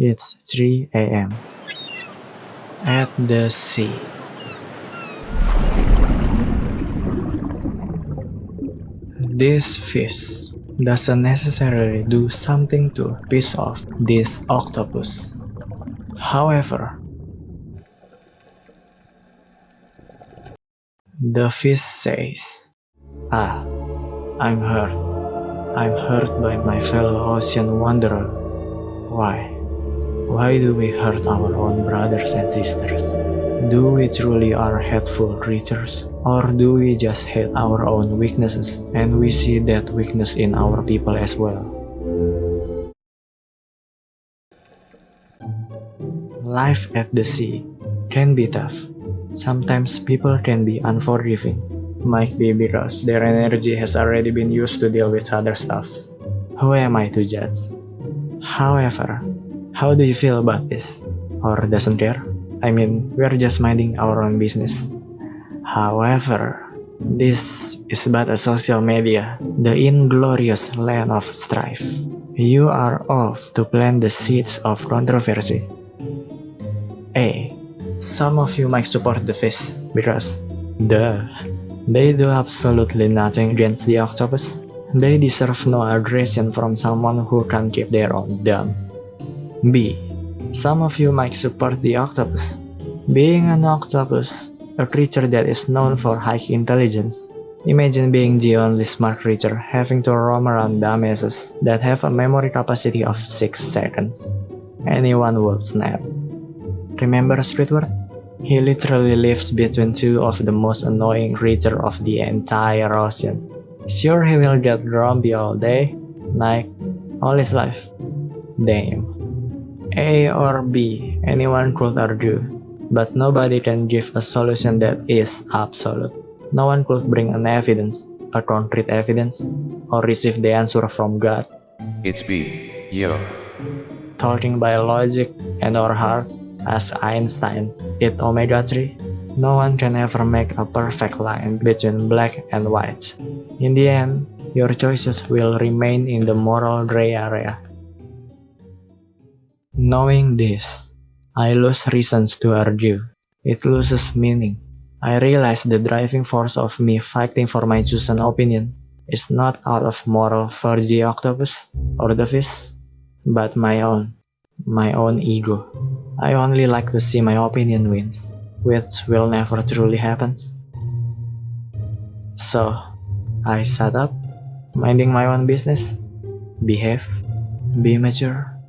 It's 3 a.m. At the sea. This fish doesn't necessarily do something to piss off this octopus. However, the fish says, Ah, I'm hurt. I'm hurt by my fellow ocean wanderer. Why? Why do we hurt our own brothers and sisters? Do we truly are hateful creatures? Or do we just hate our own weaknesses and we see that weakness in our people as well? Life at the sea can be tough. Sometimes people can be unforgiving. Might be because their energy has already been used to deal with other stuff. Who am I to judge? However, how do you feel about this? Or doesn't care? I mean, we're just minding our own business. However, this is but a social media, the inglorious land of strife. You are off to plant the seeds of controversy. A. Some of you might support the fish because, duh, they do absolutely nothing against the octopus. They deserve no aggression from someone who can keep their own dumb. B. Some of you might support the octopus. Being an octopus, a creature that is known for high intelligence, imagine being the only smart creature having to roam around dumbasses that have a memory capacity of 6 seconds. Anyone would snap. Remember Squidward? He literally lives between two of the most annoying creatures of the entire ocean. Sure he will get grumpy all day, night, all his life. Damn. A or B, anyone could argue, but nobody can give a solution that is absolute. No one could bring an evidence, a concrete evidence, or receive the answer from God. It's B. Yo. Talking by logic and or heart, as Einstein did omega 3, no one can ever make a perfect line between black and white. In the end, your choices will remain in the moral gray area. Knowing this, I lose reasons to argue. It loses meaning. I realize the driving force of me fighting for my chosen opinion is not out of moral for the octopus or the fish, but my own, my own ego. I only like to see my opinion wins, which will never truly happen. So, I shut up, minding my own business, behave, be mature.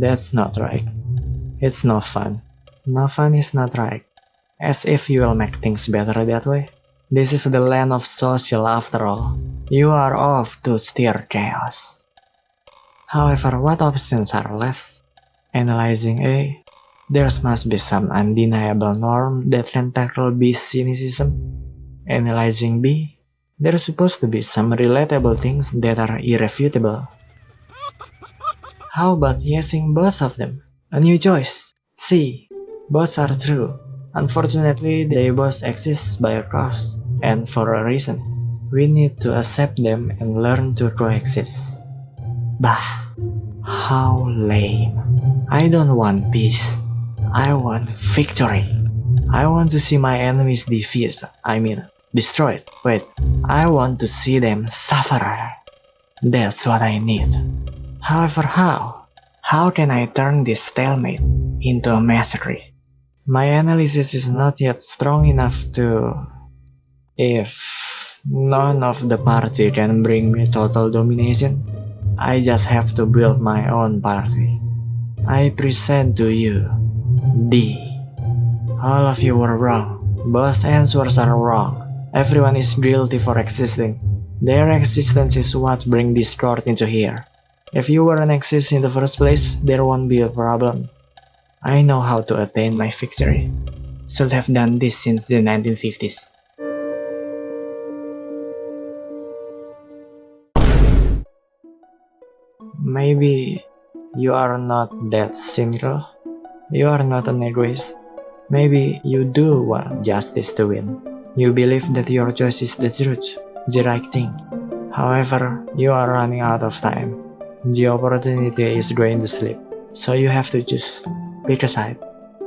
That's not right. It's no fun. No fun is not right. As if you will make things better that way. This is the land of social after all. You are off to steer chaos. However, what options are left? Analyzing A, there must be some undeniable norm that can tackle B's cynicism. Analyzing B, there's supposed to be some relatable things that are irrefutable. How about using both of them? A new choice. C. Both are true. Unfortunately, they both exist by a cause, and for a reason. We need to accept them and learn to coexist. Bah! How lame. I don't want peace. I want victory. I want to see my enemies defeated. I mean, destroyed. Wait, I want to see them suffer. That's what I need. However, how? How can I turn this stalemate into a mastery? My analysis is not yet strong enough to... If none of the party can bring me total domination, I just have to build my own party. I present to you D. All of you were wrong. Both answers are wrong. Everyone is guilty for existing. Their existence is what bring discord into here. If you weren't exist in the first place, there won't be a problem. I know how to attain my victory. Should have done this since the 1950s. Maybe you are not that cynical. You are not an egoist. Maybe you do want justice to win. You believe that your choice is the truth, the right thing. However, you are running out of time. The opportunity is going to slip, so you have to choose. Pick a side,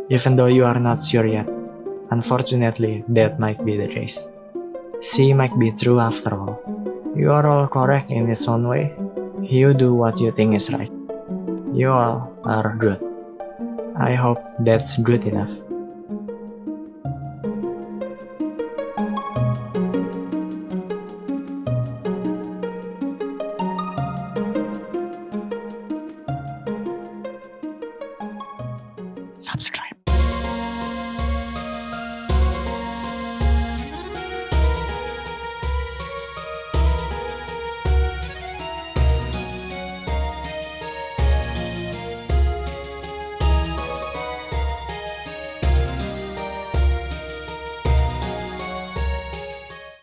even though you are not sure yet. Unfortunately, that might be the case. C might be true after all. You are all correct in its own way. You do what you think is right. You all are good. I hope that's good enough. Subscribe.